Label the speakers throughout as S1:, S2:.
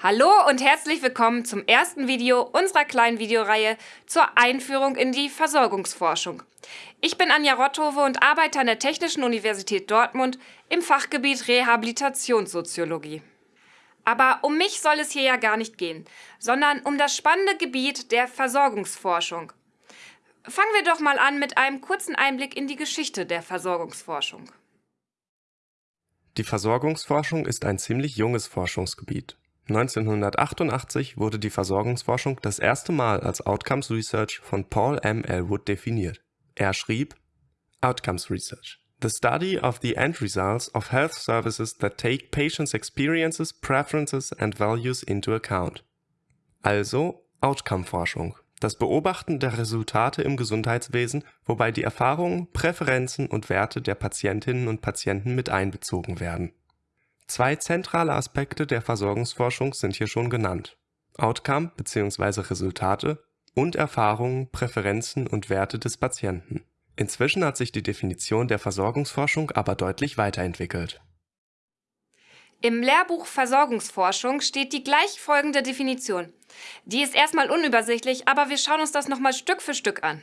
S1: Hallo und herzlich willkommen zum ersten Video unserer kleinen Videoreihe zur Einführung in die Versorgungsforschung. Ich bin Anja Rotthove und arbeite an der Technischen Universität Dortmund im Fachgebiet Rehabilitationssoziologie. Aber um mich soll es hier ja gar nicht gehen, sondern um das spannende Gebiet der Versorgungsforschung. Fangen wir doch mal an mit einem kurzen Einblick in die Geschichte der Versorgungsforschung.
S2: Die Versorgungsforschung ist ein ziemlich junges Forschungsgebiet. 1988 wurde die Versorgungsforschung das erste Mal als Outcomes Research von Paul M. Elwood definiert. Er schrieb Outcomes Research The study of the end results of health services that take patients' experiences, preferences and values into account. Also Outcome-Forschung. Das Beobachten der Resultate im Gesundheitswesen, wobei die Erfahrungen, Präferenzen und Werte der Patientinnen und Patienten mit einbezogen werden. Zwei zentrale Aspekte der Versorgungsforschung sind hier schon genannt: Outcome bzw. Resultate und Erfahrungen, Präferenzen und Werte des Patienten. Inzwischen hat sich die Definition der Versorgungsforschung aber deutlich weiterentwickelt.
S1: Im Lehrbuch Versorgungsforschung steht die gleich folgende Definition. Die ist erstmal unübersichtlich, aber wir schauen uns das nochmal Stück für Stück an.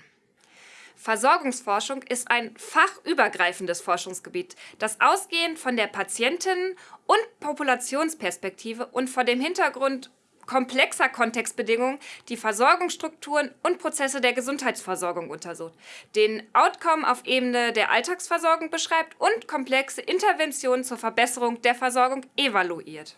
S1: Versorgungsforschung ist ein fachübergreifendes Forschungsgebiet, das ausgehend von der Patienten- und Populationsperspektive und vor dem Hintergrund komplexer Kontextbedingungen die Versorgungsstrukturen und Prozesse der Gesundheitsversorgung untersucht, den Outcome auf Ebene der Alltagsversorgung beschreibt und komplexe Interventionen zur Verbesserung der Versorgung evaluiert.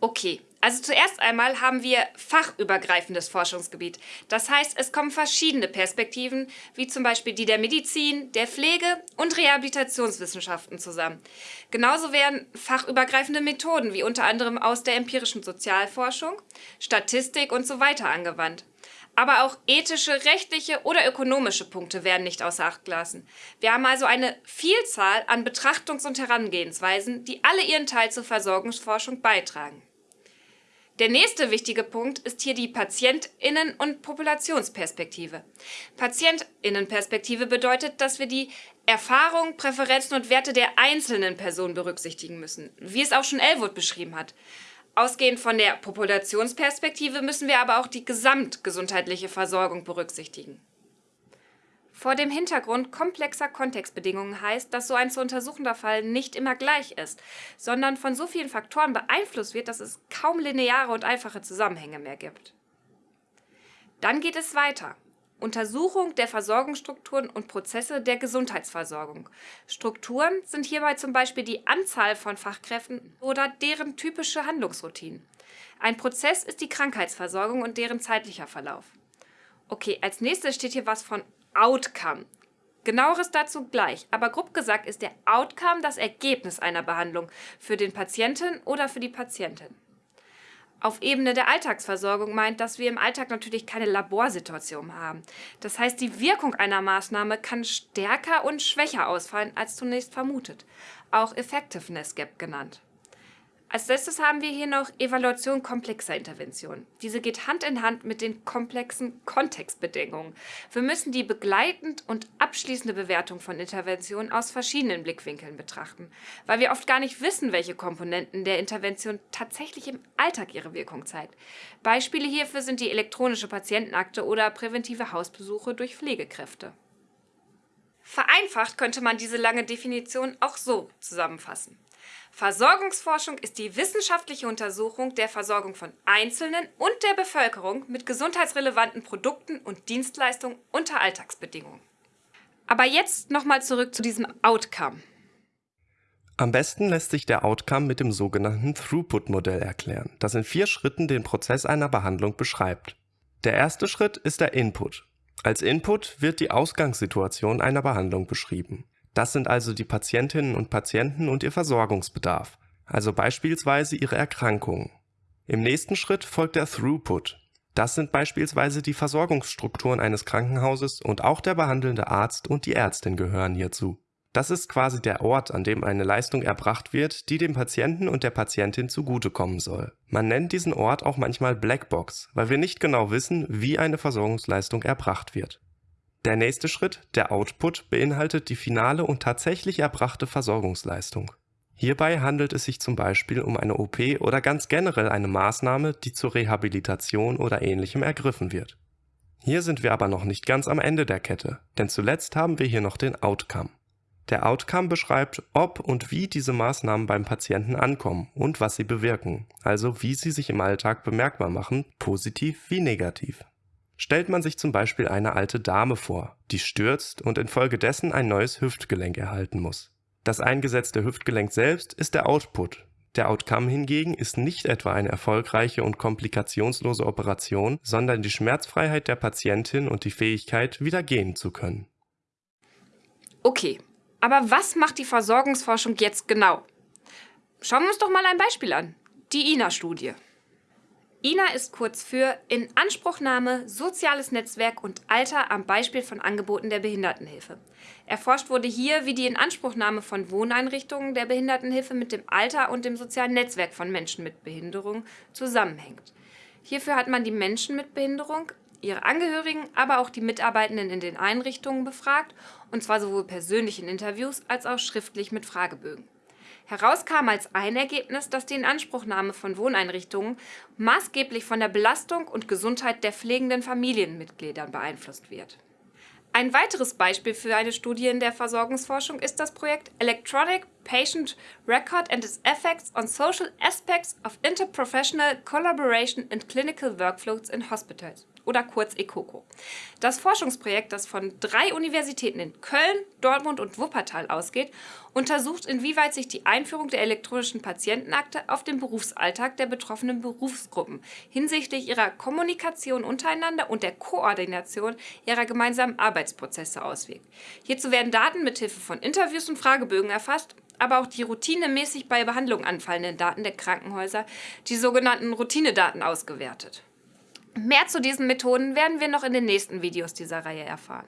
S1: Okay, also zuerst einmal haben wir fachübergreifendes Forschungsgebiet. Das heißt, es kommen verschiedene Perspektiven, wie zum Beispiel die der Medizin, der Pflege und Rehabilitationswissenschaften zusammen. Genauso werden fachübergreifende Methoden, wie unter anderem aus der empirischen Sozialforschung, Statistik und so weiter angewandt. Aber auch ethische, rechtliche oder ökonomische Punkte werden nicht außer Acht gelassen. Wir haben also eine Vielzahl an Betrachtungs- und Herangehensweisen, die alle ihren Teil zur Versorgungsforschung beitragen. Der nächste wichtige Punkt ist hier die Patientinnen- und Populationsperspektive. Patientinnenperspektive bedeutet, dass wir die Erfahrungen, Präferenzen und Werte der einzelnen Person berücksichtigen müssen, wie es auch schon Elwood beschrieben hat. Ausgehend von der Populationsperspektive müssen wir aber auch die gesamtgesundheitliche Versorgung berücksichtigen. Vor dem Hintergrund komplexer Kontextbedingungen heißt, dass so ein zu untersuchender Fall nicht immer gleich ist, sondern von so vielen Faktoren beeinflusst wird, dass es kaum lineare und einfache Zusammenhänge mehr gibt. Dann geht es weiter. Untersuchung der Versorgungsstrukturen und Prozesse der Gesundheitsversorgung. Strukturen sind hierbei zum Beispiel die Anzahl von Fachkräften oder deren typische Handlungsroutinen. Ein Prozess ist die Krankheitsversorgung und deren zeitlicher Verlauf. Okay, als nächstes steht hier was von Outcome. Genaueres dazu gleich, aber grob gesagt ist der Outcome das Ergebnis einer Behandlung für den Patienten oder für die Patientin. Auf Ebene der Alltagsversorgung meint, dass wir im Alltag natürlich keine Laborsituation haben. Das heißt, die Wirkung einer Maßnahme kann stärker und schwächer ausfallen als zunächst vermutet, auch Effectiveness Gap genannt. Als letztes haben wir hier noch Evaluation komplexer Interventionen. Diese geht Hand in Hand mit den komplexen Kontextbedingungen. Wir müssen die begleitend und abschließende Bewertung von Interventionen aus verschiedenen Blickwinkeln betrachten, weil wir oft gar nicht wissen, welche Komponenten der Intervention tatsächlich im Alltag ihre Wirkung zeigt. Beispiele hierfür sind die elektronische Patientenakte oder präventive Hausbesuche durch Pflegekräfte. Vereinfacht könnte man diese lange Definition auch so zusammenfassen. Versorgungsforschung ist die wissenschaftliche Untersuchung der Versorgung von Einzelnen und der Bevölkerung mit gesundheitsrelevanten Produkten und Dienstleistungen unter Alltagsbedingungen. Aber jetzt nochmal zurück zu diesem Outcome.
S2: Am besten lässt sich der Outcome mit dem sogenannten Throughput-Modell erklären, das in vier Schritten den Prozess einer Behandlung beschreibt. Der erste Schritt ist der Input. Als Input wird die Ausgangssituation einer Behandlung beschrieben. Das sind also die Patientinnen und Patienten und ihr Versorgungsbedarf, also beispielsweise ihre Erkrankungen. Im nächsten Schritt folgt der Throughput. Das sind beispielsweise die Versorgungsstrukturen eines Krankenhauses und auch der behandelnde Arzt und die Ärztin gehören hierzu. Das ist quasi der Ort, an dem eine Leistung erbracht wird, die dem Patienten und der Patientin zugutekommen soll. Man nennt diesen Ort auch manchmal Blackbox, weil wir nicht genau wissen, wie eine Versorgungsleistung erbracht wird. Der nächste Schritt, der Output, beinhaltet die finale und tatsächlich erbrachte Versorgungsleistung. Hierbei handelt es sich zum Beispiel um eine OP oder ganz generell eine Maßnahme, die zur Rehabilitation oder ähnlichem ergriffen wird. Hier sind wir aber noch nicht ganz am Ende der Kette, denn zuletzt haben wir hier noch den Outcome. Der Outcome beschreibt, ob und wie diese Maßnahmen beim Patienten ankommen und was sie bewirken, also wie sie sich im Alltag bemerkbar machen, positiv wie negativ. Stellt man sich zum Beispiel eine alte Dame vor, die stürzt und infolgedessen ein neues Hüftgelenk erhalten muss. Das eingesetzte Hüftgelenk selbst ist der Output. Der Outcome hingegen ist nicht etwa eine erfolgreiche und komplikationslose Operation, sondern die Schmerzfreiheit der Patientin und die Fähigkeit, wieder gehen zu können.
S1: Okay, aber was macht die Versorgungsforschung jetzt genau? Schauen wir uns doch mal ein Beispiel an. Die INA-Studie. INA ist kurz für Inanspruchnahme, soziales Netzwerk und Alter am Beispiel von Angeboten der Behindertenhilfe. Erforscht wurde hier, wie die Inanspruchnahme von Wohneinrichtungen der Behindertenhilfe mit dem Alter und dem sozialen Netzwerk von Menschen mit Behinderung zusammenhängt. Hierfür hat man die Menschen mit Behinderung, ihre Angehörigen, aber auch die Mitarbeitenden in den Einrichtungen befragt, und zwar sowohl persönlich in Interviews als auch schriftlich mit Fragebögen. Heraus kam als ein Ergebnis, dass die Inanspruchnahme von Wohneinrichtungen maßgeblich von der Belastung und Gesundheit der pflegenden Familienmitgliedern beeinflusst wird. Ein weiteres Beispiel für eine Studie in der Versorgungsforschung ist das Projekt Electronic Patient Record and its Effects on Social Aspects of Interprofessional Collaboration in Clinical Workflows in Hospitals oder kurz ECOCO. Das Forschungsprojekt, das von drei Universitäten in Köln, Dortmund und Wuppertal ausgeht, untersucht, inwieweit sich die Einführung der elektronischen Patientenakte auf den Berufsalltag der betroffenen Berufsgruppen hinsichtlich ihrer Kommunikation untereinander und der Koordination ihrer gemeinsamen Arbeitsprozesse auswirkt. Hierzu werden Daten mithilfe von Interviews und Fragebögen erfasst aber auch die routinemäßig bei Behandlung anfallenden Daten der Krankenhäuser, die sogenannten Routinedaten, ausgewertet. Mehr zu diesen Methoden werden wir noch in den nächsten Videos dieser Reihe erfahren.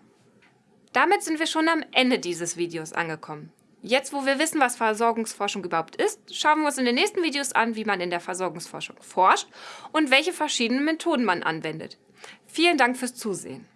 S1: Damit sind wir schon am Ende dieses Videos angekommen. Jetzt, wo wir wissen, was Versorgungsforschung überhaupt ist, schauen wir uns in den nächsten Videos an, wie man in der Versorgungsforschung forscht und welche verschiedenen Methoden man anwendet. Vielen Dank fürs Zusehen.